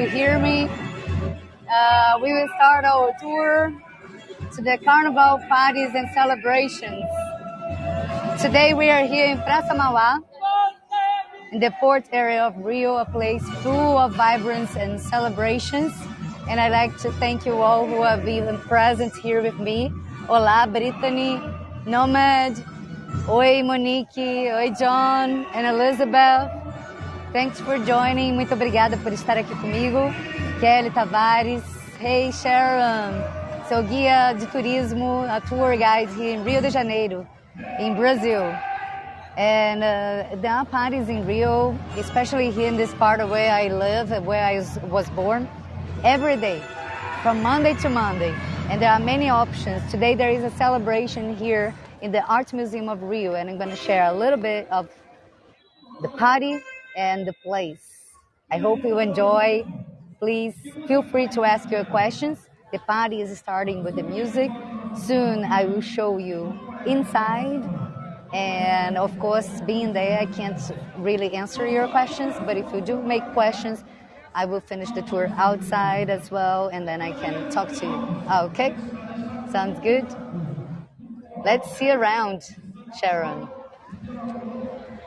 to hear me. Uh, we will start our tour to the carnival parties and celebrations. Today we are here in Praça Mauá, in the port area of Rio, a place full of vibrance and celebrations. And I'd like to thank you all who have been present here with me. Olá, Brittany, Nomad, Oi, Monique, Oi, John, and Elizabeth. Thanks for joining. Muito obrigada por estar aqui comigo. Kelly Tavares. Hey, Sharon. Sou guia de turismo, a tour guide here in Rio de Janeiro, in Brazil. And uh, there are parties in Rio, especially here in this part of where I live, where I was born, every day, from Monday to Monday. And there are many options. Today there is a celebration here in the Art Museum of Rio, and I'm going to share a little bit of the party and the place. I hope you enjoy. Please feel free to ask your questions. The party is starting with the music. Soon I will show you inside. And of course, being there, I can't really answer your questions, but if you do make questions, I will finish the tour outside as well, and then I can talk to you. Ah, okay? Sounds good? Let's see around, Sharon.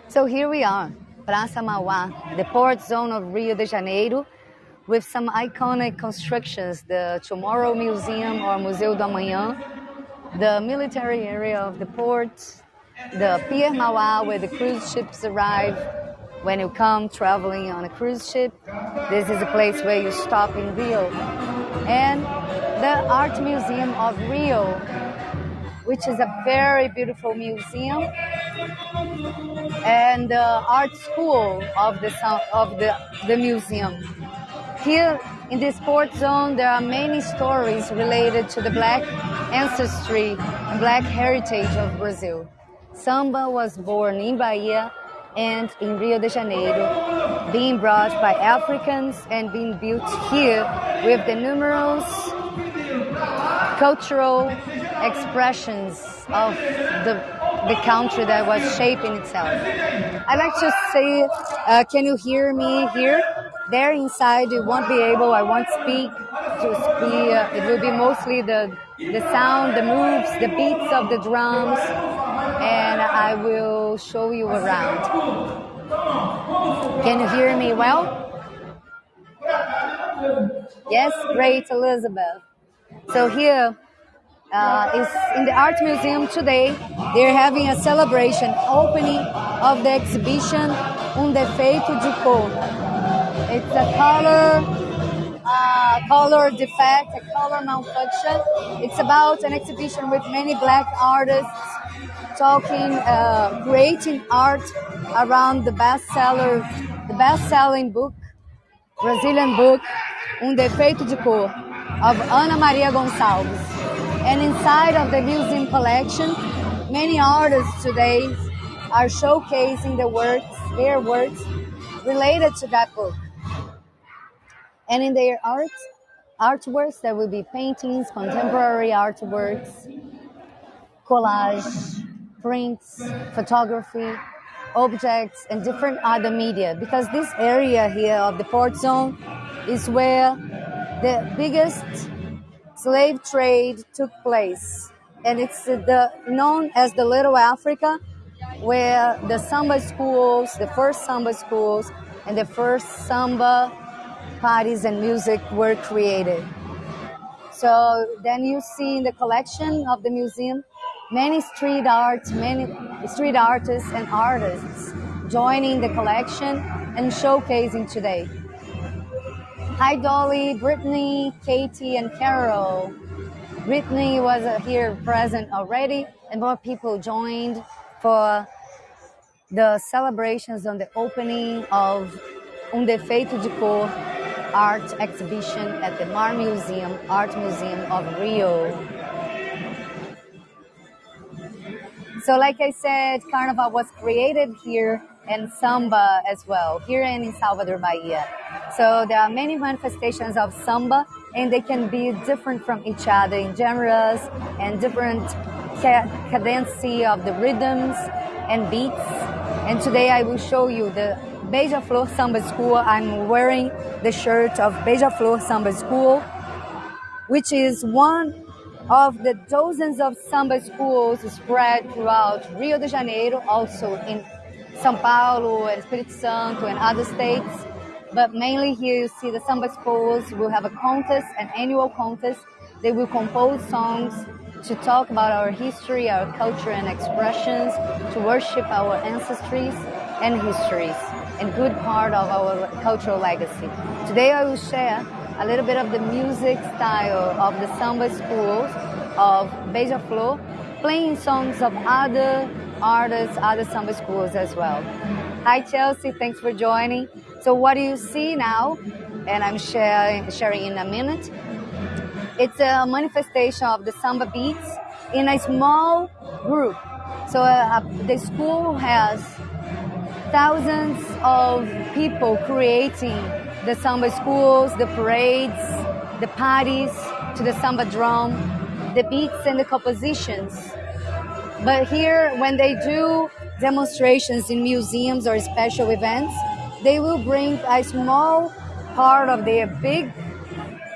So here we are, Praça Mauá, the port zone of Rio de Janeiro, with some iconic constructions, the Tomorrow Museum or Museu do Amanhã, the military area of the port, the Pier Mauá, where the cruise ships arrive when you come traveling on a cruise ship. This is a place where you stop in Rio. And the Art Museum of Rio, which is a very beautiful museum and the art school of the of the, the museum. Here in this port zone, there are many stories related to the black ancestry and black heritage of Brazil. Samba was born in Bahia and in Rio de Janeiro, being brought by Africans and being built here with the numerous cultural expressions of the, the country that was shaping itself. I like to say, uh, can you hear me here? There inside, you won't be able, I won't speak. Just be, uh, it will be mostly the, the sound, the moves, the beats of the drums, and I will show you around. Can you hear me well? Yes, great, Elizabeth. So here uh, is in the art museum today. They're having a celebration opening of the exhibition Un defeito de cor. It's a color, uh, color defect, a color malfunction. It's about an exhibition with many black artists talking, uh, creating art around the bestseller, the best-selling book Brazilian book Um Defeito de Cor of Ana Maria Gonçalves. And inside of the museum collection, many artists today are showcasing the works, their works related to that book. And in their art, artworks, there will be paintings, contemporary artworks, collage, prints, photography, objects, and different other media. Because this area here of the port zone is where the biggest slave trade took place, and it's the known as the Little Africa, where the samba schools, the first samba schools, and the first samba parties and music were created. So then you see in the collection of the museum many street art, many street artists and artists joining the collection and showcasing today. Hi Dolly, Brittany, Katie, and Carol. Brittany was here present already, and more people joined for the celebrations on the opening of Um Defeito de Cor art exhibition at the Mar Museum, Art Museum of Rio. So like I said, Carnival was created here and samba as well, here in Salvador, Bahia. So there are many manifestations of samba and they can be different from each other in genres and different ca- cadency of the rhythms and beats. And today I will show you the Beija-Flor Samba School. I'm wearing the shirt of Beija-Flor Samba School, which is one of the dozens of samba schools spread throughout Rio de Janeiro, also in São Paulo and Espírito Santo and other states. But mainly here you see the samba schools will have a contest, an annual contest. They will compose songs to talk about our history, our culture and expressions, to worship our ancestries and histories, and good part of our cultural legacy. Today I will share a little bit of the music style of the samba schools of Beija-Flor, playing songs of other artists, other samba schools as well. Hi Chelsea, thanks for joining. So what do you see now? And I'm sharing, sharing in a minute. It's a manifestation of the samba beats in a small group. So uh, the school has thousands of people creating the samba schools, the parades, the parties to the samba drum, the beats and the compositions. But here, when they do demonstrations in museums or special events, they will bring a small part of their big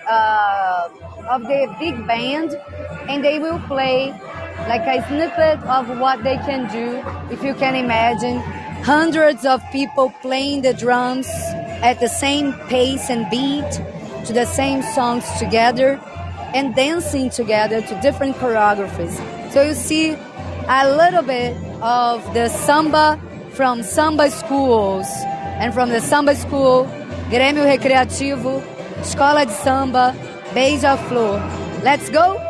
uh, of their big band, and they will play like a snippet of what they can do. If you can imagine, hundreds of people playing the drums at the same pace and beat to the same songs together and dancing together to different choreographies. So you see a little bit of the samba from samba schools and from the samba school, Grêmio Recreativo, Escola de Samba, Beija-Flor. Let's go!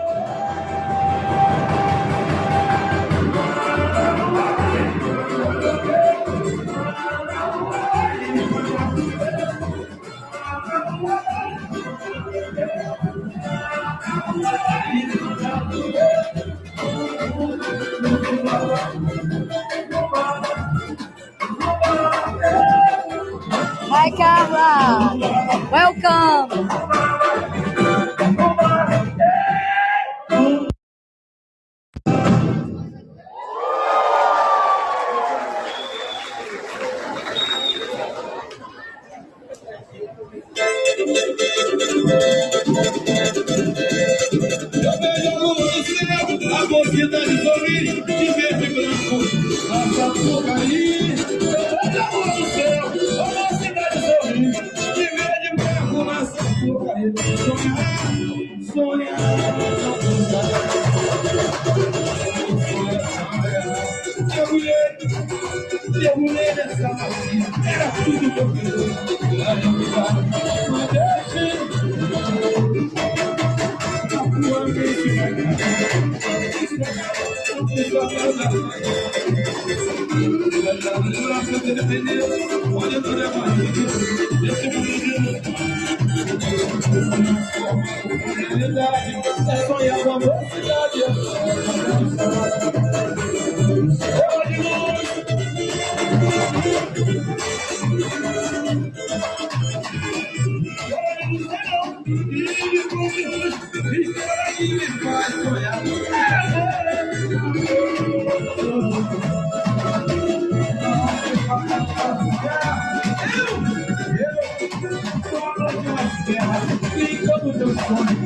Fica no teu sonho,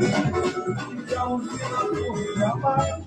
fica onde ela for,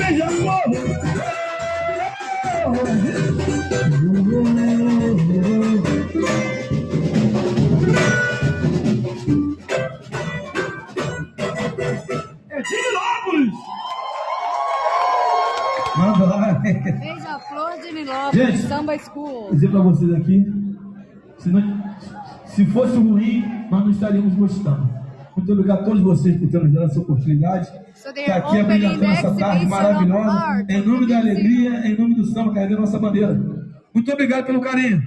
é beija-flor. É Divinópolis! Manda lá. Beija-flor de Nilópolis, Gente. Samba School. Vou dizer pra vocês aqui, se, não- se fosse ruim, nós não estaríamos gostando. Muito obrigado a todos vocês por terem nos dado essa oportunidade. So Está aqui apresentando essa tarde maravilhosa, em nome da alegria, em nome do samba, carregando nossa bandeira. Muito obrigado pelo carinho.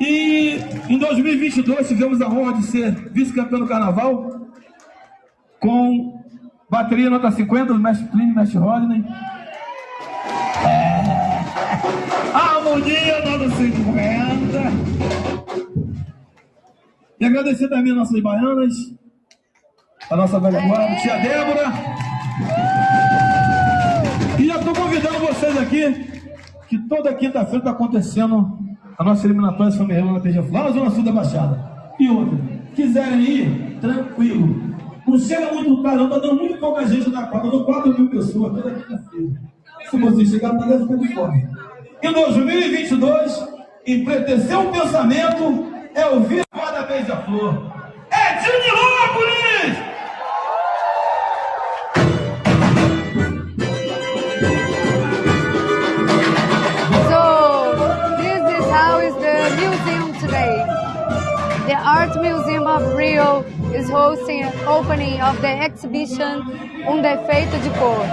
E em 2022 tivemos a honra de ser vice-campeão do carnaval com bateria nota 50 do Mestre Plínio e Mestre Rodney. É. Harmonia nota 50. E agradecer também as nossas baianas, a nossa velha guarda, tia Débora. E já estou convidando vocês aqui, que toda quinta-feira está acontecendo a nossa eliminatória familiar na TG lá na Zona Sul da Baixada. E outra, quiserem ir, tranquilo. Não chega muito tarde, não, tá dando muito pouca gente na quadra, dando 4 mil pessoas toda quinta-feira. Se vocês chegarem, podem ficar de fome. Em 2022, empretecer um pensamento é ouvir a guarda beija-flor. É de is hosting an opening of the exhibition Un Defeito de Cor.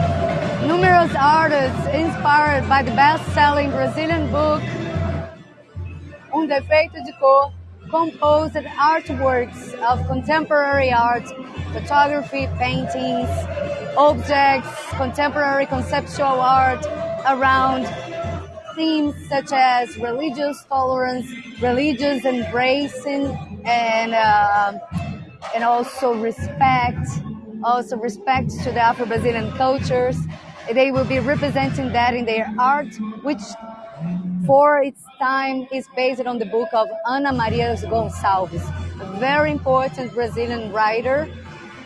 Numerous artists inspired by the best-selling Brazilian book Un Defeito de Cor composed artworks of contemporary art, photography, paintings, objects, contemporary conceptual art around themes such as religious tolerance, religious embracing, and um and also respect, also respect to the Afro-Brazilian cultures. They will be representing that in their art, which for its time is based on the book of Ana Maria Gonçalves, a very important Brazilian writer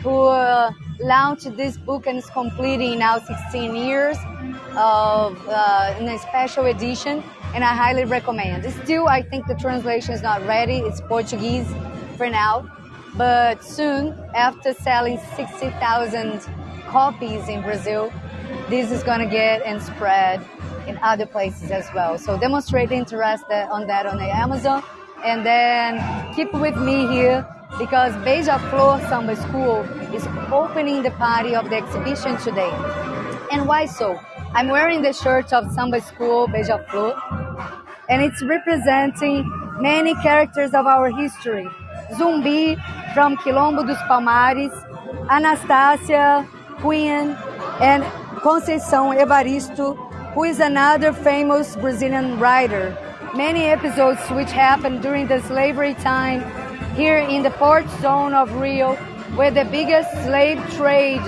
who uh, launched this book and is completing now 16 years of uh, in a special edition, and I highly recommend. Still, I think the translation is not ready. It's Portuguese for now, but soon, after selling 60,000 copies in Brazil, this is going to get and spread in other places as well. So demonstrate interest on that on Amazon, and then keep with me here because Beija Flor Samba School is opening the party of the exhibition today. And why so? I'm wearing the shirt of Samba School Beija Flor, and it's representing many characters of our history. Zumbi from Quilombo dos Palmares, Anastasia, Queen, and Conceição Evaristo, who is another famous Brazilian writer. Many episodes which happened during the slavery time here in the port zone of Rio, where the biggest slave trade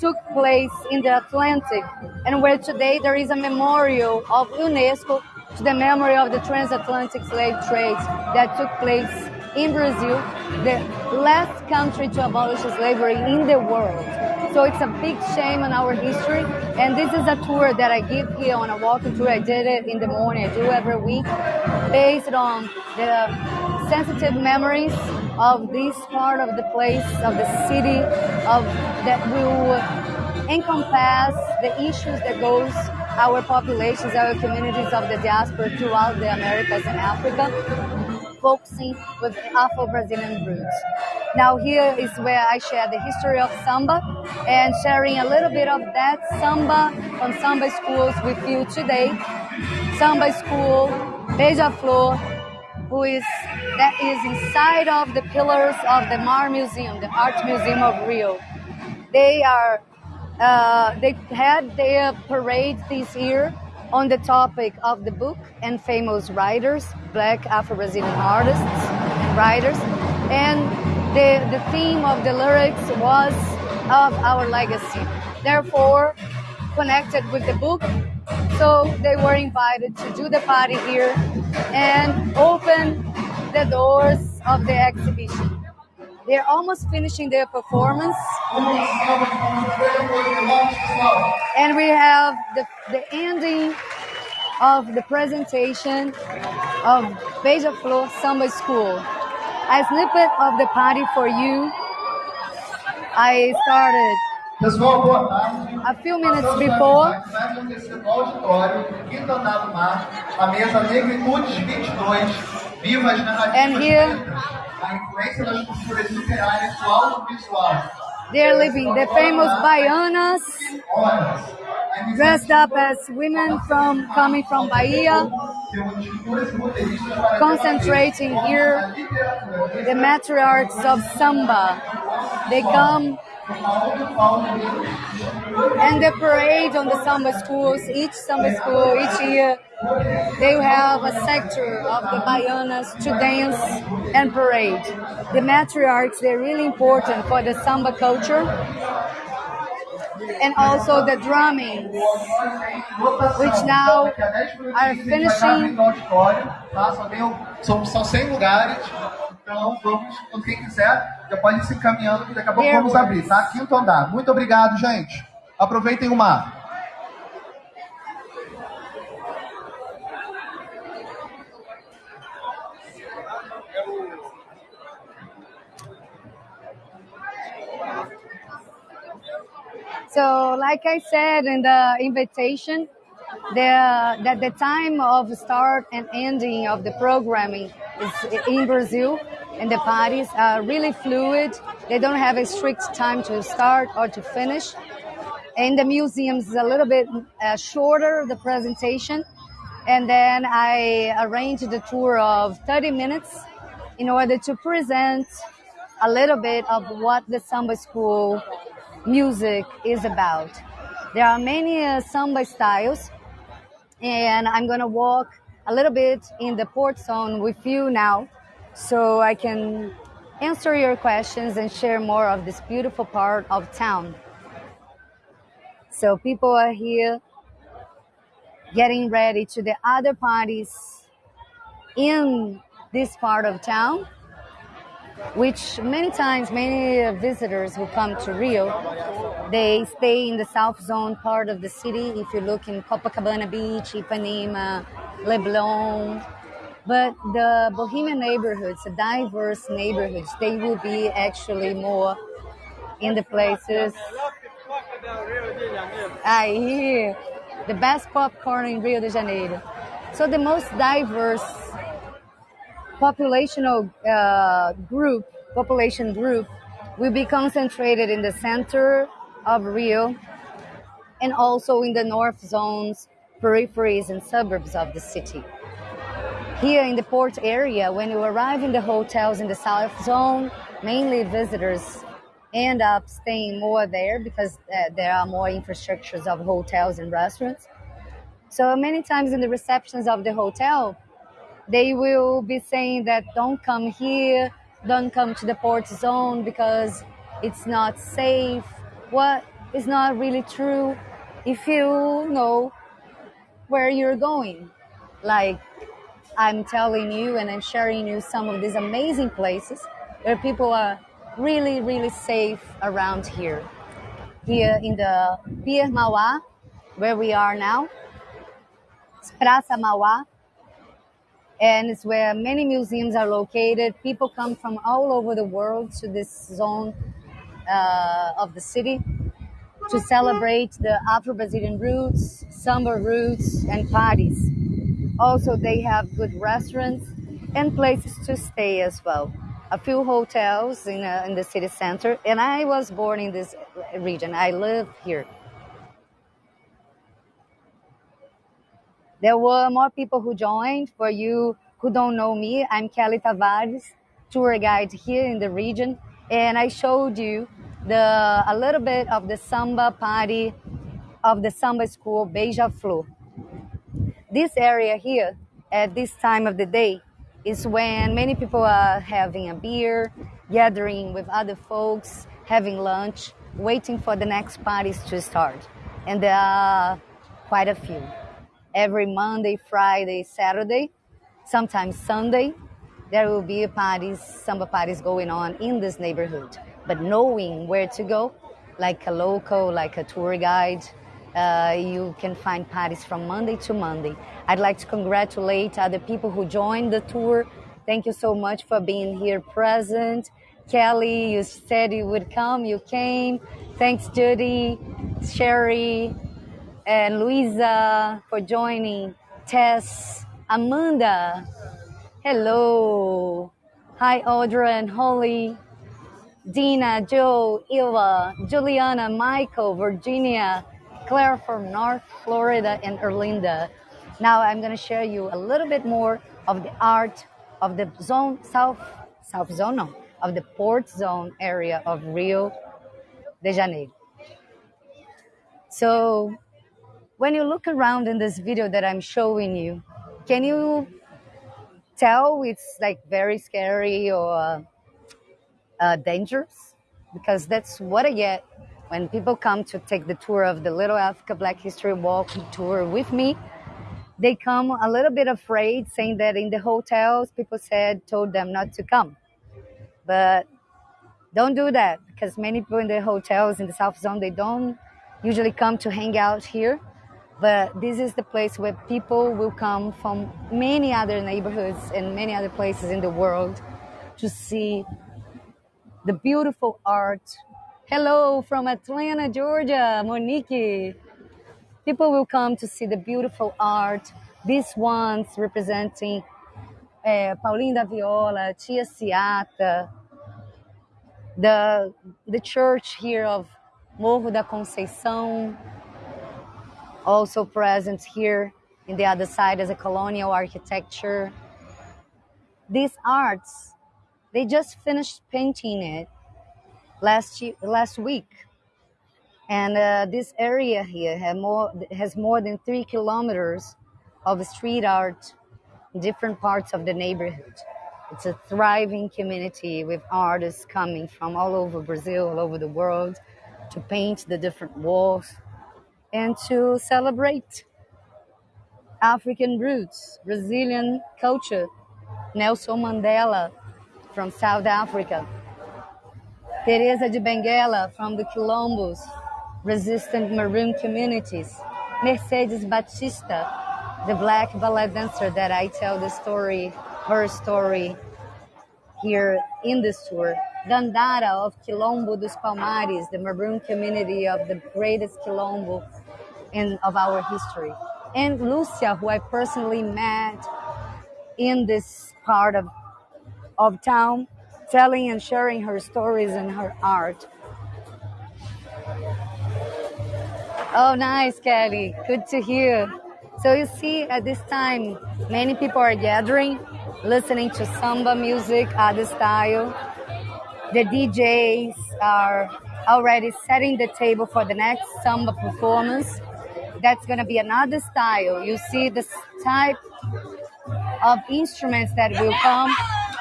took place in the Atlantic, and where today there is a memorial of UNESCO to the memory of the transatlantic slave trade that took place in Brazil, the last country to abolish slavery in the world. So it's a big shame on our history, and this is a tour that I give here on a walking tour. I did it in the morning, I do every week, based on the sensitive memories of this part of the place, of the city, of that will encompass the issues that goes our populations, our communities of the diaspora throughout the Americas and Africa, focusing with Afro-Brazilian roots. Now here is where I share the history of samba and sharing a little bit of that samba from samba schools with you today. Samba school, Beija Flor, who is that is inside of the pillars of the Mar Museum, the Art Museum of Rio. They are uh, they had their parade this year on the topic of the book and famous writers, black Afro-Brazilian artists and writers, and the the theme of the lyrics was of our legacy. Therefore, connected with the book, so they were invited to do the party here and open the doors of the exhibition. They're almost finishing their performance. And we have the, the ending of the presentation of Beija-Flor Samba School. A snippet of the party for you. I started a few minutes before. Vai acontecer no auditório, quinto andar do mar, a mesa Negritudes 22, vivas narrativas And here- They're living the famous Baianas, dressed up as women from coming from Bahia, concentrating here the matriarchs of samba. They come and the parade on the samba schools, each samba school, each year, they have a sector of the Baianas to dance and parade. The matriarchs, they're really important for the samba culture and also the drumming. Which now are finishing-? Só, são, são 100 lugares, então vamos, quem quiser, já pode ir se encaminhando que daqui a pouco vamos abrir, tá? Quinto andar. Muito obrigado, gente. Aproveitem o mar. So, like I said in the invitation, the that the time of start and ending of the programming is in Brazil, and the parties are really fluid. They don't have a strict time to start or to finish. In the museums, is a little bit uh, shorter the presentation, and then I arranged the tour of 30 minutes in order to present a little bit of what the samba school music is about. There are many uh, samba styles, and I'm gonna walk a little bit in the port zone with you now, so I can answer your questions and share more of this beautiful part of town. So people are here getting ready to the other parties in this part of town which many times many uh, visitors who come to Rio, they stay in the south zone part of the city. If you look in Copacabana Beach, Ipanema, Leblon, but the Bohemian neighborhoods, the diverse neighborhoods, they will be actually more in the places. Aí, the best popcorn in Rio de Janeiro. So the most diverse populational uh, group, population group, will be concentrated in the center of Rio and also in the north zones, peripheries, and suburbs of the city. Here in the port area, when you arrive in the hotels in the south zone, mainly visitors end up staying more there because uh, there are more infrastructures of hotels and restaurants. So many times in the receptions of the hotel, they will be saying that don't come here, don't come to the port zone because it's not safe. What is not really true if you know where you're going. Like I'm telling you and I'm sharing you some of these amazing places where people are really, really safe around here. Here in the Pier Mauá, where we are now, it's Praça Mauá, and it's where many museums are located. People come from all over the world to this zone uh, of the city to celebrate the Afro-Brazilian roots, samba roots, and parties. Also, they have good restaurants and places to stay as well. A few hotels in, uh, in the city center, and I was born in this region. I live here. There were more people who joined. For you who don't know me, I'm Kelly Tavares, tour guide here in the region, and I showed you the a little bit of the samba party of the samba school Beija-Flor. This area here, at this time of the day, is when many people are having a beer, gathering with other folks, having lunch, waiting for the next parties to start. And there are quite a few every Monday, Friday, Saturday, sometimes Sunday. there will be parties, samba parties going on in this neighborhood. But knowing where to go, like a local, like a tour guide, uh, you can find parties from Monday to Monday. I'd like to congratulate other people who joined the tour. Thank you so much for being here present. Kelly, you said you would come, you came. Thanks, Judy, Sherry, and Luisa for joining. Tess, Amanda, hello. Hi, Audra and Holly. Dina, Joe, Eva, Juliana, Michael, Virginia, Claire from North Florida, and Erlinda. Now I'm going to share you a little bit more of the art of the zone, South, South Zone, no, of the Port Zone area of Rio de Janeiro. So when you look around in this video that I'm showing you, can you tell it's like very scary or uh, dangerous? Because that's what I get when people come to take the tour of the Little Africa Black History Walk tour with me they come a little bit afraid, saying that in the hotels, people said, told them not to come. But don't do that because many people in the hotels in the South Zone, they don't usually come to hang out here. But this is the place where people will come from many other neighborhoods and many other places in the world to see the beautiful art. Hello from Atlanta, Georgia, Monique. People will come to see the beautiful art. These ones representing uh, Paulinho da Viola, Tia Ciata, the, the church here of Morro da Conceição, also present here in the other side as a colonial architecture. These arts, they just finished painting it last, last week and uh, this area here more, has more than three kilometers of street art in different parts of the neighborhood. It's a thriving community with artists coming from all over Brazil, all over the world to paint the different walls and to celebrate African roots, Brazilian culture, Nelson Mandela from South Africa, Teresa de Benguela from the Quilombos, resistant maroon communities. Mercedes Baptista, the black ballet dancer that I tell the story, her story here in this tour. Dandara of Quilombo dos Palmares, the maroon community of the greatest Quilombo of our history. And Lucia, who I personally met in this part of, of town, telling and sharing her stories and her art. Oh, nice, Kelly. Good to hear. So you see, at this time, many people are gathering, listening to samba music, other style. The DJs are already setting the table for the next samba performance. That's going to be another style. You see, the type of instruments that will come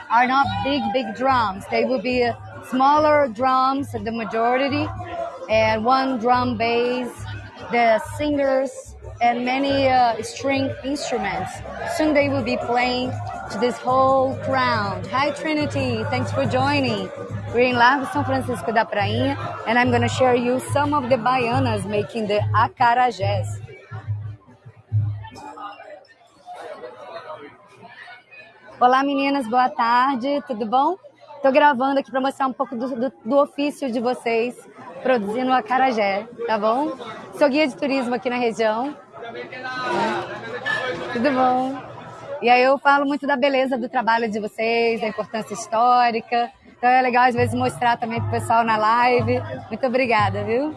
are not big, big drums. They will be smaller drums, the majority, and one drum bass the singers and many uh, string instruments. Soon they will be playing to this whole crowd. Hi Trinity, thanks for joining. We're in Largo São Francisco da Prainha and I'm going to share you some of the baianas making the acarajés. Olá meninas, boa tarde, tudo bom? Estou gravando aqui para mostrar um pouco do, do, do ofício de vocês produzindo acarajé, tá bom? Sou guia de turismo aqui na região. Tudo bom? E aí eu falo muito da beleza do trabalho de vocês, da importância histórica. Então é legal às vezes mostrar também pro pessoal na live. Muito obrigada, viu?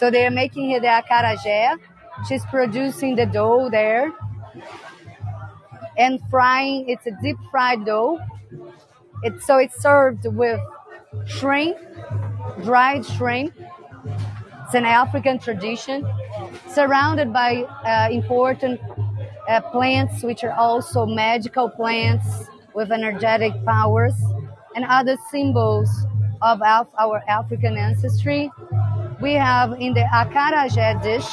So they are making the acarajé. She's producing the dough there. And frying, it's a deep fried dough. It's, so it's served with shrimp, dried shrimp. It's an African tradition, surrounded by uh, important uh, plants, which are also magical plants with energetic powers and other symbols of our African ancestry. We have in the acarajé dish,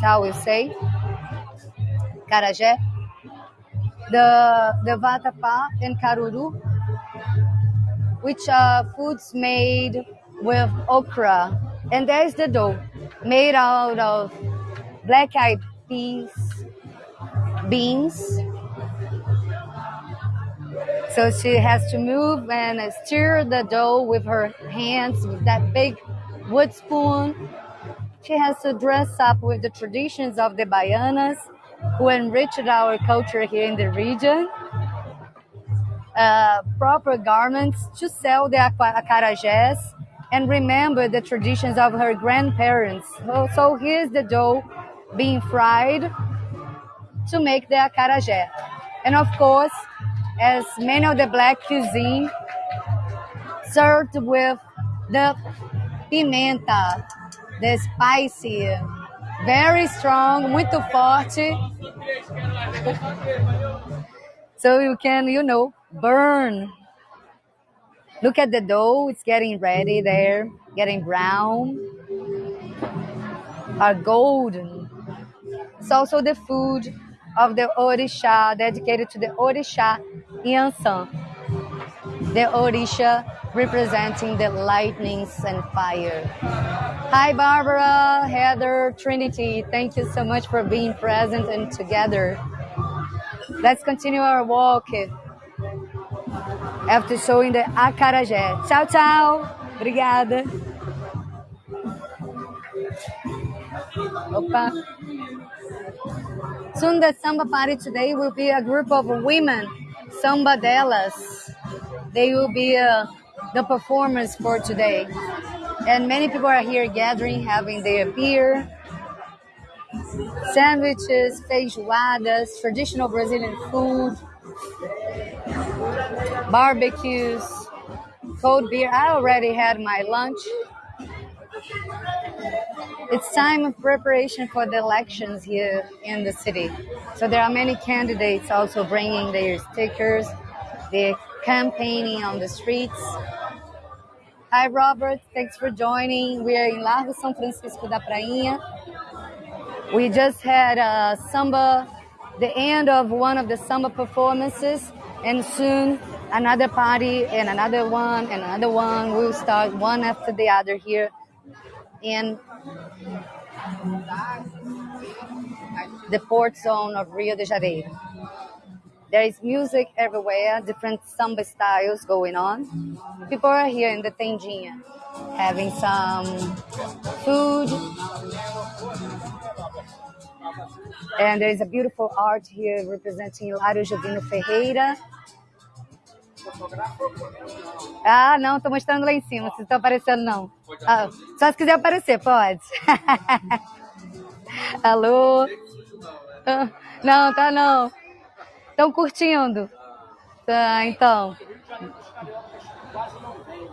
how we say, acarajé. the the vatapá and caruru, which are foods made with okra, and there's the dough made out of black-eyed peas, beans. So she has to move and stir the dough with her hands with that big wood spoon. She has to dress up with the traditions of the Baianas who enriched our culture here in the region. Uh, proper garments to sell the acarajés and remember the traditions of her grandparents. So, so here's the dough being fried to make the acarajé. And of course, as many of the black cuisine served with the pimenta, the spicy, very strong, muito forte. So you can, you know, burn. Look at the dough, it's getting ready there, getting brown, are golden. It's also the food of the Orisha, dedicated to the Orisha Yansan. The Orisha representing the lightnings and fire. Hi, Barbara, Heather, Trinity. Thank you so much for being present and together. Let's continue our walk after showing the acarajé. Tchau, tchau. Obrigada. Opa. The samba party today will be a group of women, samba delas. They will be uh, the performers for today. And many people are here gathering, having their beer, sandwiches, feijoadas, traditional Brazilian food, barbecues, cold beer. I already had my lunch. It's time of preparation for the elections here in the city. So there are many candidates also bringing their stickers. They're campaigning on the streets. Hi, Robert. Thanks for joining. We are in Largo São Francisco da Prainha. We just had a samba, the end of one of the samba performances, and soon another party and another one and another one will start one after the other here in the port zone of Rio de Janeiro. There is music everywhere, different samba styles going on. People are here in the tendinha having some food. And there is a beautiful art here representing Hilário Jovino Ferreira. Ah, não, tô mostrando lá em cima. Vocês estão aparecendo, não. Ah, só se quiser aparecer, pode. Alô? Ah, não, tá não. Estão curtindo. Tá, então.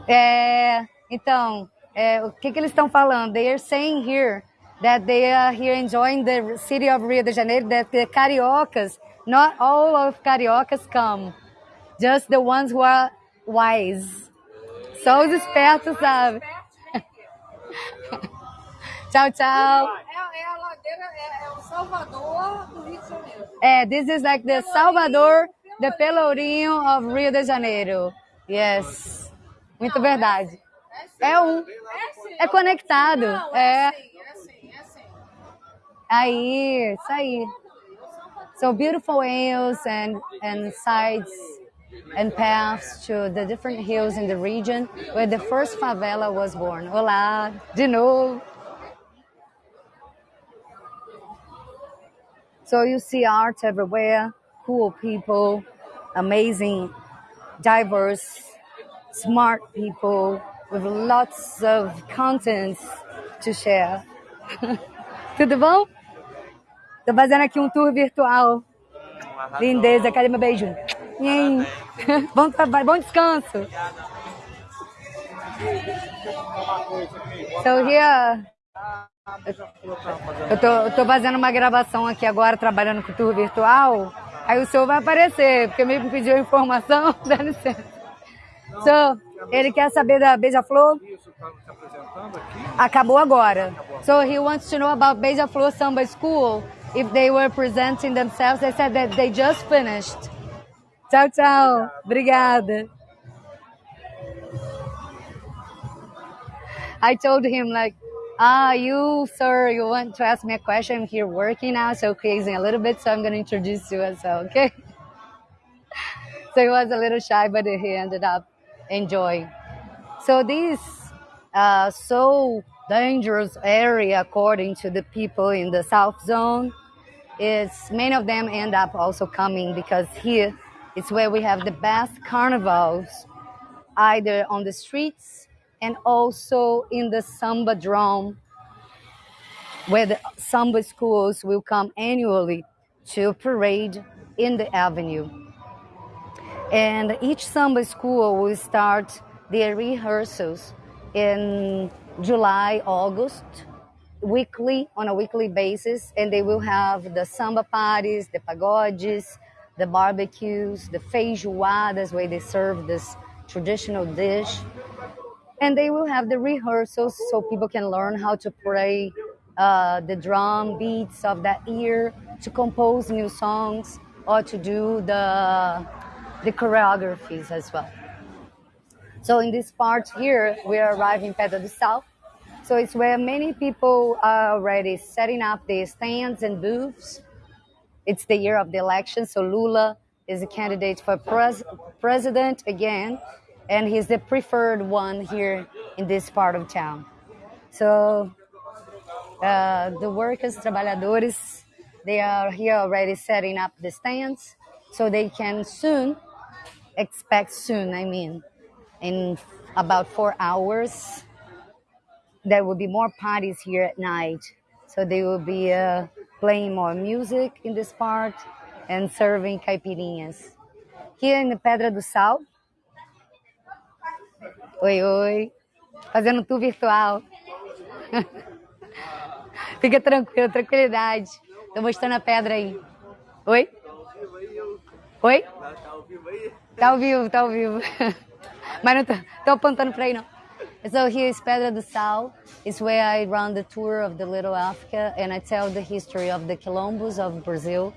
É, então, é, o que, que eles estão falando? They are saying here that they are here enjoying the city of Rio de Janeiro, that the cariocas, not all of cariocas come, just the ones who are wise. Só os espertos, sabe? tchau, tchau. É, é a ladeira, é, é, o Salvador do Rio de Janeiro. É, this is like the Salvador, the Pelourinho of Rio de Janeiro. Yes. Muito verdade. É um. É conectado. Não, É. é assim, é assim, é assim. Aí, isso aí. So beautiful hills and, and sides and paths to the different hills in the region where the first favela was born. Olá, de novo. So you see art everywhere, cool people, amazing, diverse, smart people with lots of contents to share. Tudo bom? Tô fazendo aqui um tour virtual. Lindeza, cadê meu beijo? Nhen. Bom trabalho, bom descanso. So here, eu tô, eu tô fazendo uma gravação aqui agora, trabalhando com tour virtual. Aí o senhor vai aparecer, porque me pediu informação, dá licença. So, ele quer saber da Beija-Flor? Acabou agora. So he wants to know about Beija-Flor Samba School. If they were presenting themselves, they said that they just finished. Tchau, tchau. Obrigada. I told him like, ah, you, sir, you want to ask me a question? I'm here working now, so crazy a little bit, so I'm to introduce you as well, okay? so he was a little shy, but he ended up enjoying. So this uh, so dangerous area, according to the people in the South Zone, is many of them end up also coming because here it's where we have the best carnivals, either on the streets and also in the Samba Drum, where the Samba schools will come annually to parade in the avenue. And each Samba school will start their rehearsals in July, August, weekly, on a weekly basis, and they will have the samba parties, the pagodes, the barbecues, the feijoadas, where they serve this traditional dish. And they will have the rehearsals so people can learn how to play uh, the drum beats of that year to compose new songs or to do the the choreographies as well. So in this part here we are arriving Pedra do Sal. So it's where many people are already setting up their stands and booths it's the year of the election so lula is a candidate for pres- president again and he's the preferred one here in this part of town. So uh, the workers, trabalhadores, they are here already setting up the stands, so they can soon expect soon. I mean, in about four hours, there will be more parties here at night. So they will be uh, playing more music in this part and serving caipirinhas. Here in the Pedra do Sal, Oi, oi. Fazendo tour virtual. Fica tranquilo, tranquilidade. Tô mostrando a pedra aí. Oi? Oi? Tá ao vivo aí? Tá ao vivo, tá ao vivo. Mas não tô, tô apontando pra aí, não. So here is Pedra do Sal. It's where I run the tour of the Little Africa and I tell the history of the Quilombos of Brazil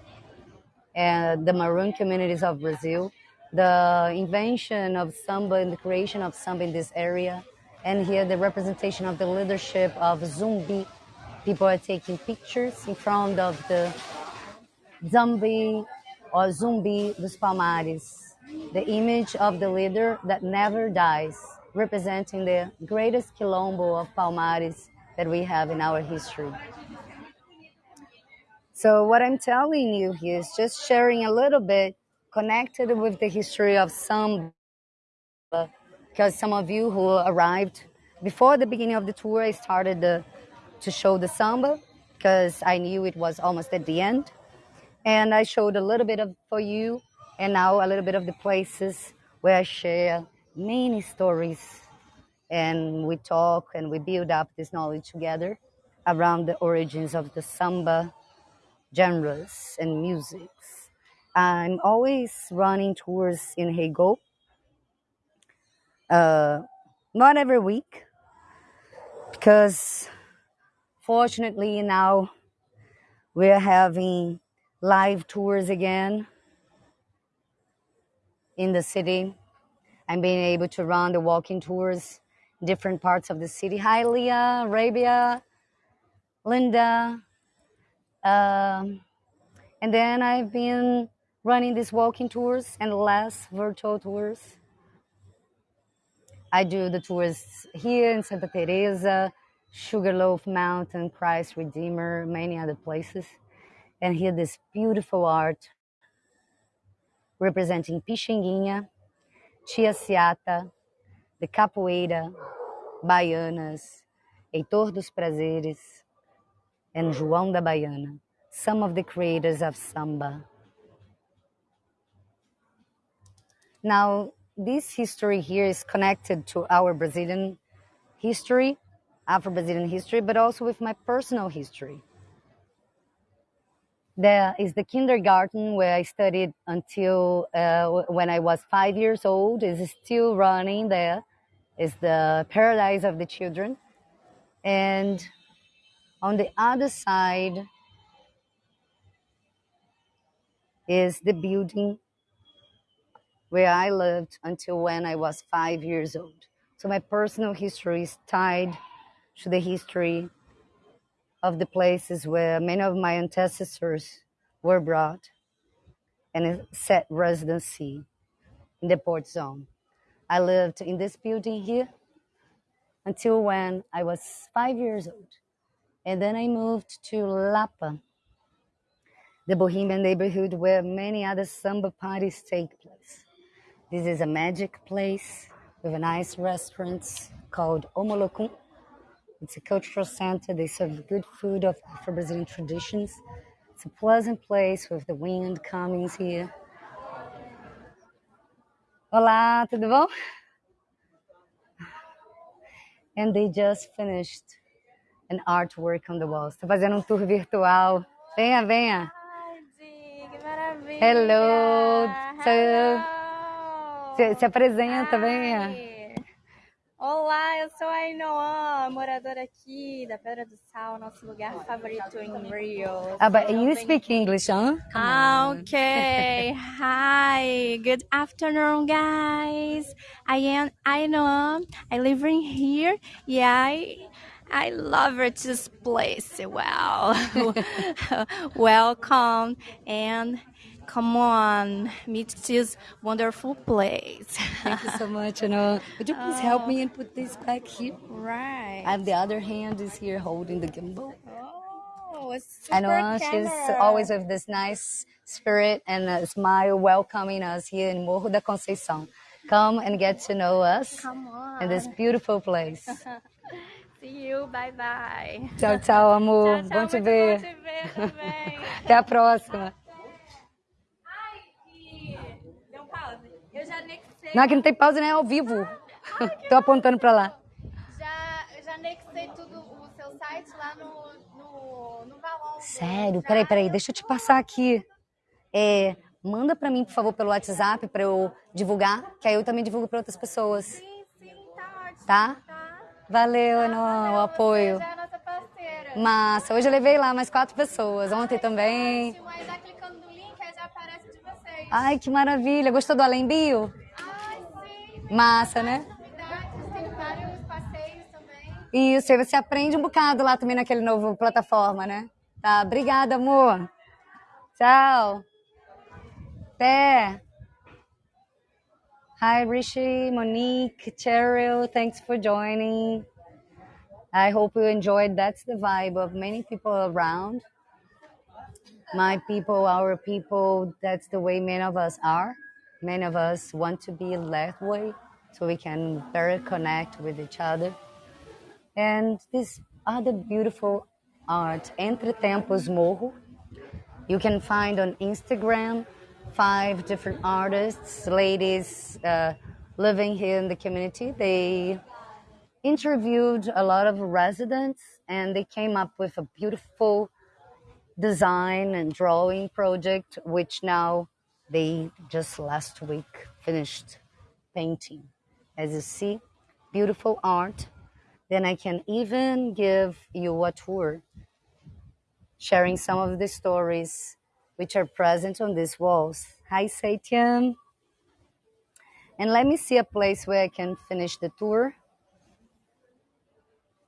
and the Maroon communities of Brazil. the invention of samba and the creation of samba in this area. And here the representation of the leadership of Zumbi. People are taking pictures in front of the Zumbi or Zumbi dos Palmares, the image of the leader that never dies, representing the greatest quilombo of Palmares that we have in our history. So what I'm telling you here is just sharing a little bit connected with the history of samba because some of you who arrived before the beginning of the tour, I started the, to show the samba because I knew it was almost at the end. And I showed a little bit of for you, and now a little bit of the places where I share many stories, and we talk and we build up this knowledge together around the origins of the samba genres and musics. I'm always running tours in HeyGo. Uh, not every week, because fortunately now we're having live tours again in the city. I'm being able to run the walking tours different parts of the city. Hi, Leah, Arabia, Linda. Um, and then I've been running these walking tours and less virtual tours. I do the tours here in Santa Teresa, Sugarloaf Mountain, Christ Redeemer, many other places. And here this beautiful art representing Pixinguinha, Tia Ciata, the Capoeira, Baianas, Heitor dos Prazeres, and João da Baiana, some of the creators of samba. Now, this history here is connected to our Brazilian history, Afro Brazilian history, but also with my personal history. There is the kindergarten where I studied until uh, when I was five years old. is still running there. Is the paradise of the children, and on the other side is the building where I lived until when I was five years old. So my personal history is tied to the history of the places where many of my ancestors were brought and set residency in the port zone. I lived in this building here until when I was five years old. And then I moved to Lapa, the Bohemian neighborhood where many other samba parties take place. This is a magic place with a nice restaurant called Omolokun. It's a cultural center. They serve good food of Afro-Brazilian traditions. It's a pleasant place with the wind coming here. Olá, tudo bom? And they just finished an artwork on the walls. Estou fazendo um tour virtual. Venha, venha. Tarde, que maravilha! Hello. Hello. se, se apresenta, venha. Olá, eu sou a Ainoã, moradora aqui da Pedra do Sal, nosso lugar favorito em Rio. Ah, but you speak English, huh? Ah, Okay. Hi. Good afternoon, guys. I am Ainoa. I live in here. Yeah, I, I love this place. Wow. Welcome and come on, meet this wonderful place. Thank you so much. You know, would you please help me and put this back here? right. And the other hand is here holding the gimbal. oh, a super I know she's always with this nice spirit and a smile welcoming us here in Morro da Conceição. Come and get to know us Come on. in this beautiful place. See you. Bye bye. Tchau, tchau, amor. Tchau, tchau, bom te ver. Bom te ver também. Até a próxima. Não, aqui não tem pausa, né? É ao vivo. Tô apontando pra lá. Já, já anexei tudo o seu site lá no, no, no Valon. Sério? Peraí, peraí. Deixa eu te passar aqui. É, manda pra mim, por favor, pelo WhatsApp pra eu divulgar, que aí eu também divulgo pra outras pessoas. Sim, sim, tá ótimo. Tá? Tá. Valeu, Eno, o apoio. Você já é nossa parceira. Massa. Hoje eu levei lá mais quatro pessoas. Ontem também. Ótimo, aí já clicando no link, aí já aparece de vocês. Ai, que maravilha. Gostou do Além Bio? Massa, né? Isso, aí você aprende um bocado lá também naquele novo plataforma, né? Tá, obrigada, amor. Tchau. Até. Hi, Rishi, Monique, Cheryl, thanks for joining. I hope you enjoyed. That's the vibe of many people around. My people, our people, that's the way many of us are. Many of us want to be that way so we can better connect with each other. And this other beautiful art, Entre Tempos Morro, you can find on Instagram five different artists, ladies uh, living here in the community. They interviewed a lot of residents and they came up with a beautiful design and drawing project, which now they just last week finished painting. As you see, beautiful art. Then I can even give you a tour, sharing some of the stories which are present on these walls. Hi, Satyam. And let me see a place where I can finish the tour.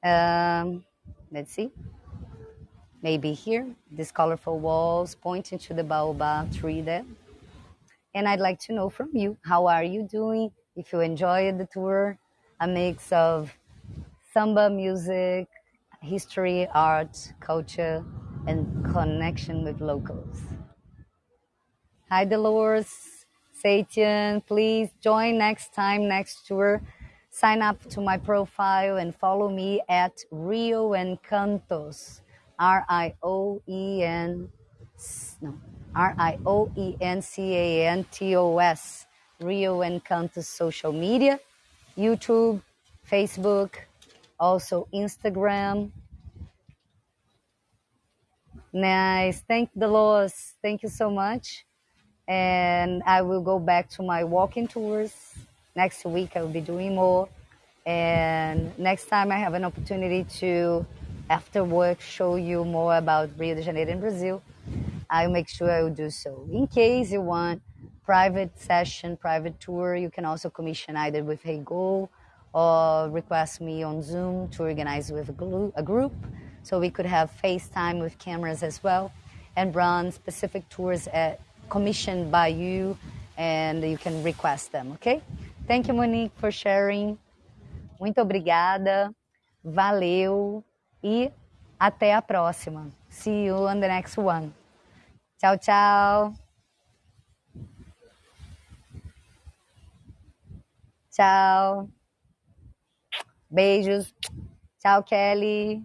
Um, let's see. Maybe here, these colorful walls pointing to the baobab tree there. And I'd like to know from you, how are you doing? If you enjoyed the tour, a mix of samba music, history, art, culture, and connection with locals. Hi, Dolores, Satyan, please join next time, next tour. Sign up to my profile and follow me at Rio Encantos, R I O E N, no, R I O E N C A N T O S, Rio Encantos social media, YouTube, Facebook, also Instagram. Nice. Thank Dolores. Thank you so much. And I will go back to my walking tours. Next week I will be doing more. And next time I have an opportunity to, after work, show you more about Rio de Janeiro in Brazil, I'll make sure I will do so. In case you want private session, private tour, you can also commission either with HeyGo or request me on Zoom to organize with a, group. So we could have FaceTime with cameras as well and run specific tours at, commissioned by you and you can request them, okay? Thank you, Monique, for sharing. Muito obrigada. Valeu. E até a próxima. See you on the next one. Tchau, tchau. Tchau. Beijos. Tchau, Kelly.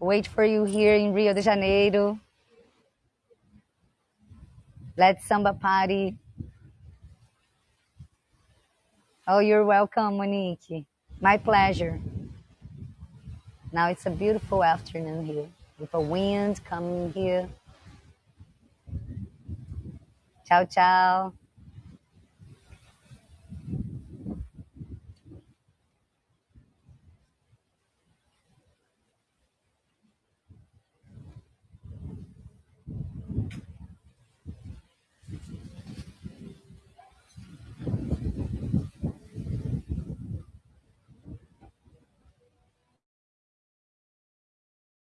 Wait for you here in Rio de Janeiro. Let's samba party. Oh, you're welcome, Monique. My pleasure. Now it's a beautiful afternoon here with a wind coming here. Chao, chao.